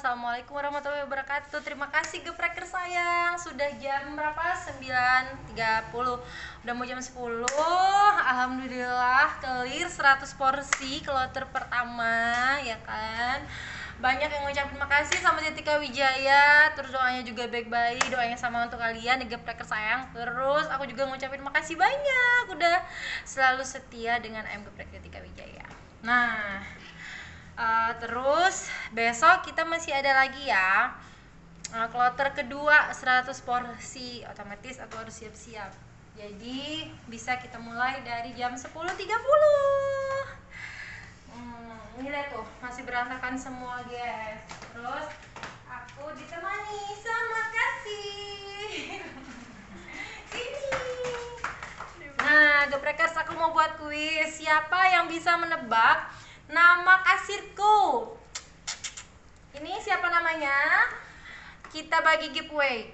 Assalamualaikum warahmatullahi wabarakatuh. Terima kasih gepreker sayang. Sudah jam berapa? 9.30 Udah mau jam 10 Alhamdulillah Clear 100 porsi Kloter pertama Ya kan? Banyak yang ngucapin makasih sama Tika Wijaya. Terus doanya juga baik-baik. Doanya sama untuk kalian di gepreker sayang. Terus aku juga ngucapin makasih banyak. Udah selalu setia dengan ayam geprek Tika Wijaya. Nah uh, terus besok kita masih ada lagi ya. Uh, kloter kedua 100 porsi otomatis aku harus siap-siap. Jadi bisa kita mulai dari jam 10.30 hmm, ini tuh masih berantakan semua guys. Terus aku ditemani sama kasih. Sini nah geprekers aku mau buat kuis. Siapa yang bisa menebak nama kasirku? ini namanya. Kita bagi giveaway.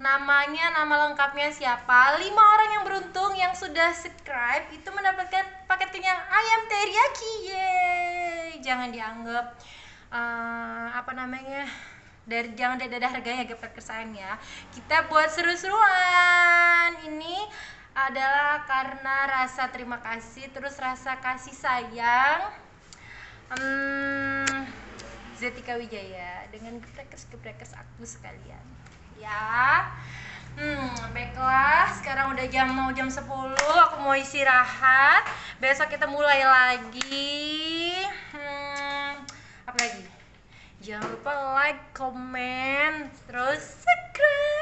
Namanya nama lengkapnya siapa? Lima orang yang beruntung yang sudah subscribe itu mendapatkan paket kenyang ayam teriyaki. Yeay! Jangan dianggap uh, apa namanya dari jangan ada harganya gepet kesayangan ya. Kita buat seru-seruan. Ini adalah karena rasa terima kasih terus rasa kasih sayang. Hmm, Zetika Wijaya dengan geprekers geprekers aku sekalian. Ya. Hmm baiklah. Sekarang udah jam mau jam 10 aku mau istirahat. Besok kita mulai lagi. Hmm, apa lagi? Jangan lupa like comment terus subscribe